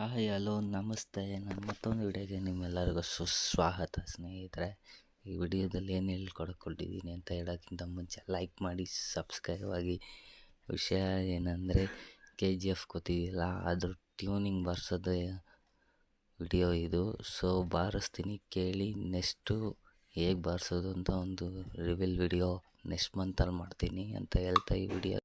Hi hello, ನಮಸ್ತೆ. ನಾನು ಮತ್ತೊಂದು ವಿಡಿಯೋಗೆ ನಿಮ್ಮೆಲ್ಲರಿಗೂ ಸುಸ್ವಾಗತ ಸ್ನೇಹಿತರೆ. ಈ ವಿಡಿಯೋದಲ್ಲಿ ಏನು ಹೇಳ್ಕೊಡ್ಕೊಂಡಿದ್ದೀನಿ ಅಂತ ಹೇಳೋಕ್ಕಿಂತ ಮುಂಚೆ ಲೈಕ್ ಮಾಡಿ ಸಬ್ಸ್ಕ್ರೈಬ್ ಆಗಿ. ವಿಷಯ ಏನಂದರೆ ಕೆ ಜಿ ಎಫ್ ಗೊತ್ತಿದೆಯಲ್ಲ ಅದ್ರ ಟ್ಯೂನಿಂಗ್ ಬರ್ಸೋದು ವಿಡಿಯೋ ಇದು. ಸೊ ಬಾರಿಸ್ತೀನಿ, ಕೇಳಿ ನೆಕ್ಸ್ಟು ಹೇಗೆ ಬಾರಿಸೋದು ಅಂತ ಒಂದು ರಿವಿಲ್ ವಿಡಿಯೋ ನೆಕ್ಸ್ಟ್ ಮಂತಲ್ಲಿ ಮಾಡ್ತೀನಿ ಅಂತ ಹೇಳ್ತಾ ಈ ವಿಡಿಯೋ.